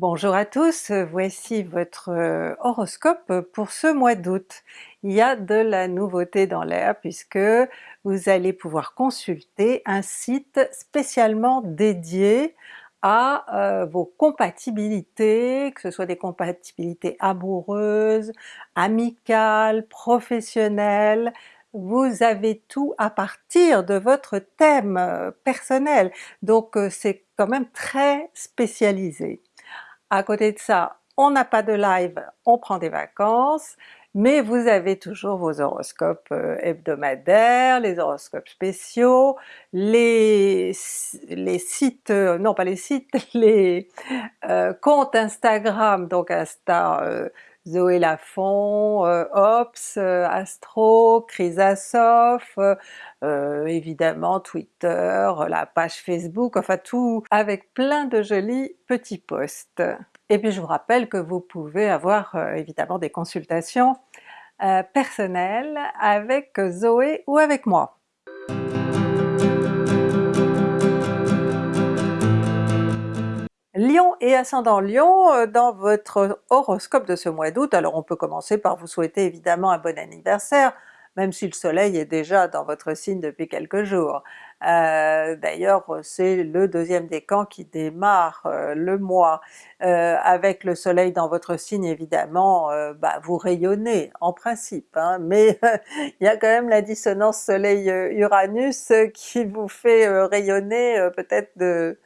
Bonjour à tous, voici votre euh, horoscope pour ce mois d'août. Il y a de la nouveauté dans l'air puisque vous allez pouvoir consulter un site spécialement dédié à euh, vos compatibilités, que ce soit des compatibilités amoureuses, amicales, professionnelles, vous avez tout à partir de votre thème euh, personnel, donc c'est quand même très spécialisé. À côté de ça, on n'a pas de live, on prend des vacances, mais vous avez toujours vos horoscopes euh, hebdomadaires, les horoscopes spéciaux, les, les sites, euh, non pas les sites, les euh, comptes Instagram, donc Insta Zoé Lafont, euh, Ops, euh, Astro, Chrysasof, euh, évidemment Twitter, la page Facebook, enfin tout avec plein de jolis petits posts. Et puis je vous rappelle que vous pouvez avoir évidemment des consultations personnelles avec Zoé ou avec moi. Lion et ascendant Lion, euh, dans votre horoscope de ce mois d'août, alors on peut commencer par vous souhaiter évidemment un bon anniversaire, même si le soleil est déjà dans votre signe depuis quelques jours. Euh, d'ailleurs c'est le deuxième décan qui démarre euh, le mois. avec le soleil dans votre signe évidemment, bah, vous rayonnez en principe, hein, mais il y a quand même la dissonance soleil-uranus qui vous fait rayonner peut-être de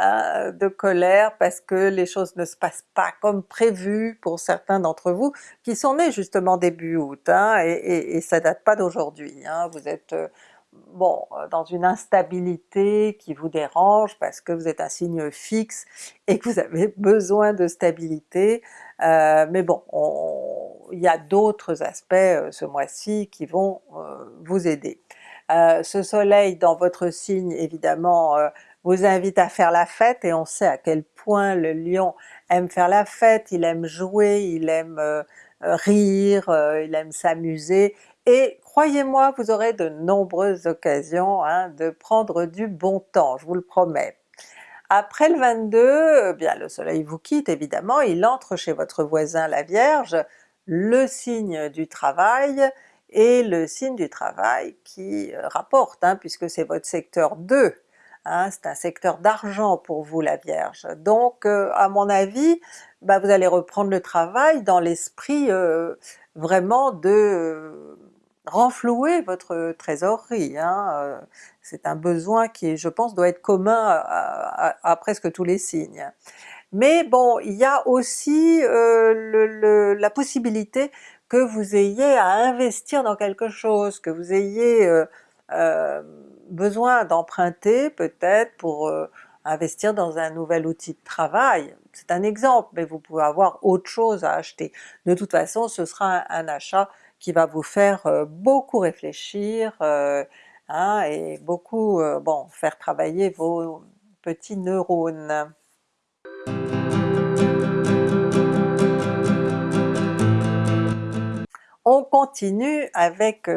Hein, de colère parce que les choses ne se passent pas comme prévu pour certains d'entre vous qui sont nés justement début août, hein, et, ça date pas d'aujourd'hui. Hein. vous êtes euh, bon dans une instabilité qui vous dérange parce que vous êtes un signe fixe et que vous avez besoin de stabilité, euh, mais bon, il y a d'autres aspects euh, ce mois-ci qui vont vous aider. ce soleil dans votre signe évidemment vous invite à faire la fête, et on sait à quel point le lion aime faire la fête, il aime jouer, il aime euh, euh, rire, euh, il aime s'amuser, et croyez-moi vous aurez de nombreuses occasions hein, de prendre du bon temps, je vous le promets. Après le 22, eh bien le soleil vous quitte évidemment, il entre chez votre voisin la Vierge, le signe du travail, et le signe du travail qui rapporte, hein, puisque c'est votre secteur 2 Hein, c'est un secteur d'argent pour vous la Vierge. Donc euh, à mon avis, bah, vous allez reprendre le travail dans l'esprit euh, vraiment de euh, renflouer votre trésorerie. Hein, c'est un besoin qui je pense doit être commun à, presque tous les signes. Mais bon, il y a aussi la possibilité que vous ayez à investir dans quelque chose, que vous ayez besoin d'emprunter peut-être pour euh, investir dans un nouvel outil de travail, c'est un exemple, mais vous pouvez avoir autre chose à acheter. De toute façon ce sera un, achat qui va vous faire euh, beaucoup réfléchir, euh, hein, et beaucoup bon faire travailler vos petits neurones. On continue avec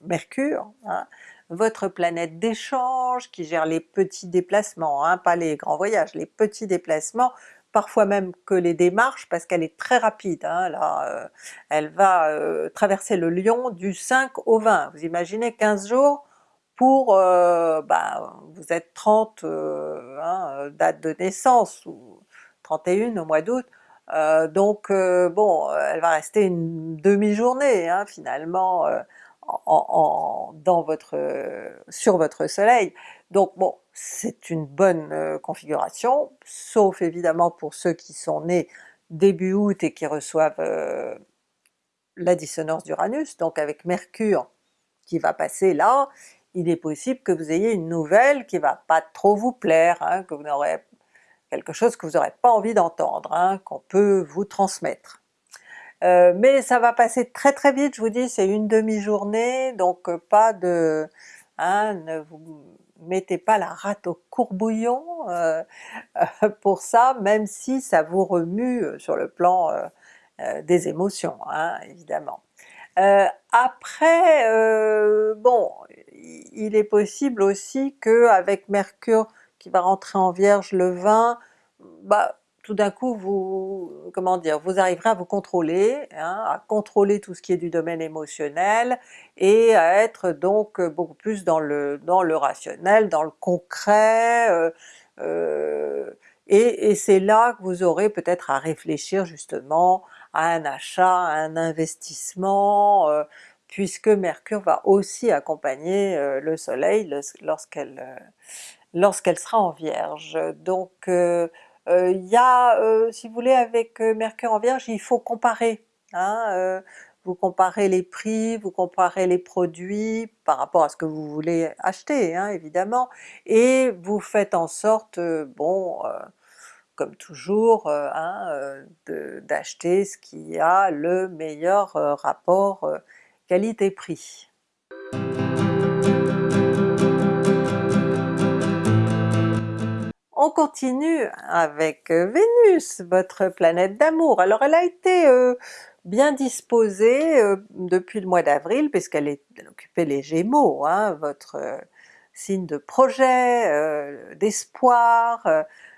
Mercure, hein, votre planète d'échange qui gère les petits déplacements, hein, pas les grands voyages, les petits déplacements, parfois même que les démarches parce qu'elle est très rapide, hein, euh, elle va euh, traverser le Lion du 5 au 20, vous imaginez 15 jours pour, bah, vous êtes 30 hein, date de naissance, ou 31 au mois d'août, donc bon, elle va rester une demi-journée finalement votre, sur votre soleil. Donc bon, c'est une bonne euh, configuration, sauf évidemment pour ceux qui sont nés début août et qui reçoivent euh, la dissonance d'Uranus, donc avec Mercure qui va passer là, il est possible que vous ayez une nouvelle qui va pas trop vous plaire, hein, que vous n'aurez quelque chose que vous n'aurez pas envie d'entendre, hein, qu'on peut vous transmettre. Euh, mais ça va passer très très vite, je vous dis, c'est une demi-journée, donc euh, pas de... Hein, ne vous mettez pas la rate au courbouillon euh, pour ça, même si ça vous remue sur le plan des émotions, hein, évidemment. après, bon, il est possible aussi que avec Mercure qui va rentrer en Vierge le 20, bah, tout d'un coup vous, comment dire, vous arriverez à vous contrôler, hein, à contrôler tout ce qui est du domaine émotionnel et à être donc beaucoup plus dans le, dans le rationnel, dans le concret, euh, euh, et, c'est là que vous aurez peut-être à réfléchir justement à un achat, à un investissement, euh, puisque Mercure va aussi accompagner euh, le soleil lorsqu'elle lorsqu'elle sera en Vierge. Donc il y a, si vous voulez, avec Mercure en Vierge, il faut comparer. Hein, vous comparez les prix, vous comparez les produits par rapport à ce que vous voulez acheter hein, évidemment, et vous faites en sorte, bon, comme toujours, euh, hein, euh, d'acheter ce qui a le meilleur euh, rapport qualité-prix. Continue avec Vénus, votre planète d'amour. Alors elle a été bien disposée depuis le mois d'avril puisqu'elle occupait les Gémeaux, hein, votre signe de projet, d'espoir,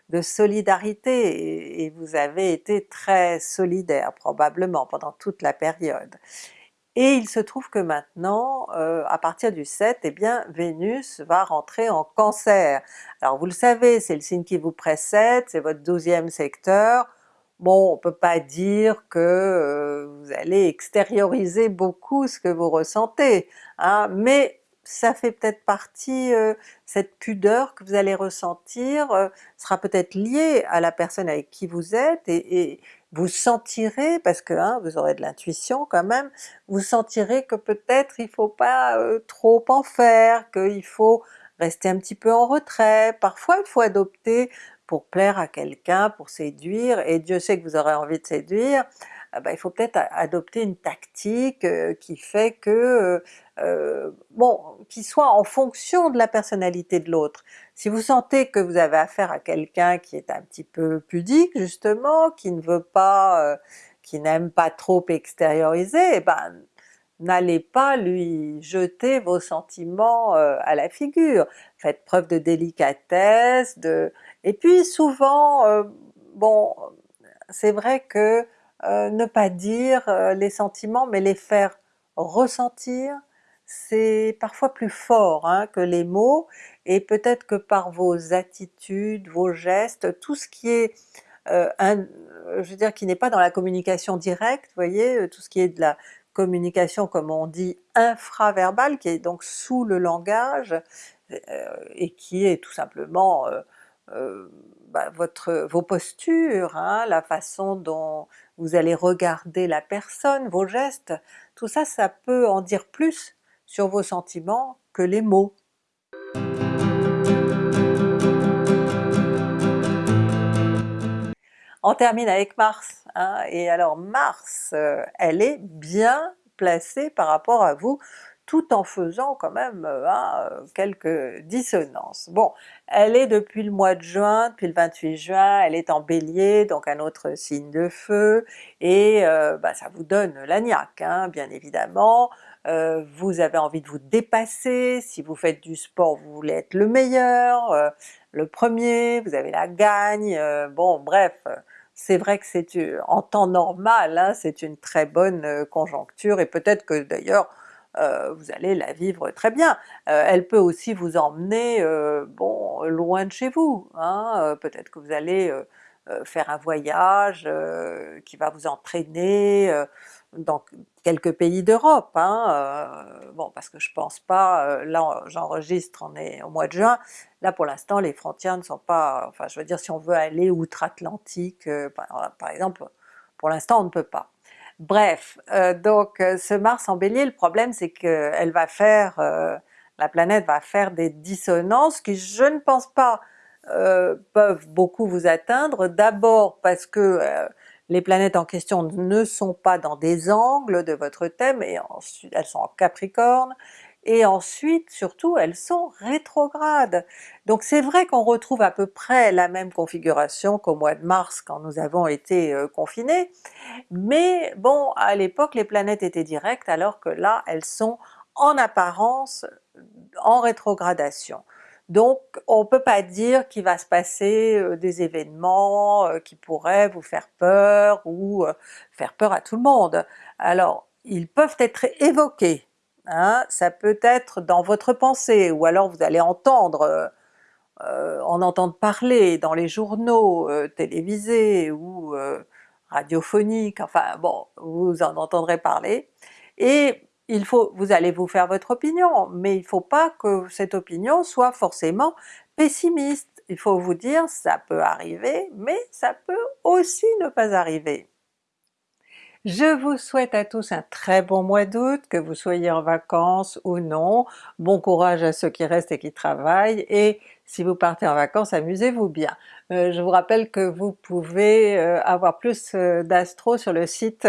de solidarité et, vous avez été très solidaire probablement pendant toute la période. Et il se trouve que maintenant, euh, à partir du 7, eh bien Vénus va rentrer en Cancer. Alors vous le savez, c'est le signe qui vous précède, c'est votre douzième secteur, bon on peut pas dire que euh, vous allez extérioriser beaucoup ce que vous ressentez, hein, mais ça fait peut-être partie, euh, cette pudeur que vous allez ressentir sera peut-être liée à la personne avec qui vous êtes et, vous sentirez, parce que hein, vous aurez de l'intuition quand même, vous sentirez que peut-être il faut pas euh, trop en faire, qu'il faut rester un petit peu en retrait, parfois il faut adopter pour plaire à quelqu'un, pour séduire, et Dieu sait que vous aurez envie de séduire, ah bah, il faut peut-être adopter une tactique euh, qui fait que, euh, euh, bon, qui soit en fonction de la personnalité de l'autre. Si vous sentez que vous avez affaire à quelqu'un qui est un petit peu pudique justement, qui ne veut pas, qui n'aime pas trop extérioriser, eh ben n'allez pas lui jeter vos sentiments à la figure. Faites preuve de délicatesse, de... et puis souvent, bon, c'est vrai que euh, ne pas dire euh, les sentiments mais les faire ressentir, c'est parfois plus fort hein, que les mots, et peut-être que par vos attitudes, vos gestes, tout ce qui est, euh, je veux dire qui n'est pas dans la communication directe, vous voyez, tout ce qui est de la communication comme on dit infraverbale, qui est donc sous le langage, et qui est tout simplement bah, votre, vos postures, hein, la façon dont vous allez regarder la personne, vos gestes, tout ça, ça peut en dire plus sur vos sentiments que les mots. On termine avec Mars, hein, et alors Mars, euh, elle est bien placée par rapport à vous, tout en faisant quand même euh, hein, quelques dissonances. Bon, elle est depuis le mois de juin, depuis le 28 juin, elle est en Bélier, donc un autre signe de feu, et euh, bah, ça vous donne la niaque, hein, bien évidemment, euh, vous avez envie de vous dépasser, si vous faites du sport vous voulez être le meilleur, le premier, vous avez la gagne, bon bref, c'est vrai que c'est en temps normal, hein, c'est une très bonne conjoncture, et peut-être que d'ailleurs euh, vous allez la vivre très bien. Euh, elle peut aussi vous emmener euh, bon loin de chez vous, hein. peut-être que vous allez faire un voyage qui va vous entraîner dans quelques pays d'Europe, hein, bon parce que je pense pas, là j'enregistre, on est au mois de juin, là pour l'instant les frontières ne sont pas, enfin je veux dire si on veut aller outre-Atlantique par exemple, pour l'instant on ne peut pas. Bref, euh, donc euh, ce Mars en Bélier, le problème c'est qu'elle va faire, euh, la planète va faire des dissonances qui je ne pense pas peuvent beaucoup vous atteindre, d'abord parce que les planètes en question ne sont pas dans des angles de votre thème, et elles sont en Capricorne, et ensuite surtout elles sont rétrogrades. Donc c'est vrai qu'on retrouve à peu près la même configuration qu'au mois de mars quand nous avons été euh, confinés, mais bon à l'époque les planètes étaient directes alors que là elles sont en apparence en rétrogradation. Donc on peut pas dire qu'il va se passer des événements qui pourraient vous faire peur ou faire peur à tout le monde. Alors ils peuvent être évoqués, hein, ça peut être dans votre pensée, ou alors vous allez entendre euh, en entendre parler dans les journaux euh, télévisés ou euh, radiophoniques, enfin bon, vous en entendrez parler, et il faut, vous allez vous faire votre opinion, mais il ne faut pas que cette opinion soit forcément pessimiste. Il faut vous dire ça peut arriver, mais ça peut aussi ne pas arriver. Je vous souhaite à tous un très bon mois d'août, que vous soyez en vacances ou non, bon courage à ceux qui restent et qui travaillent, et si vous partez en vacances, amusez-vous bien. Euh, je vous rappelle que vous pouvez euh, avoir plus euh, d'astro sur le site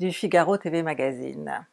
du Figaro TV Magazine.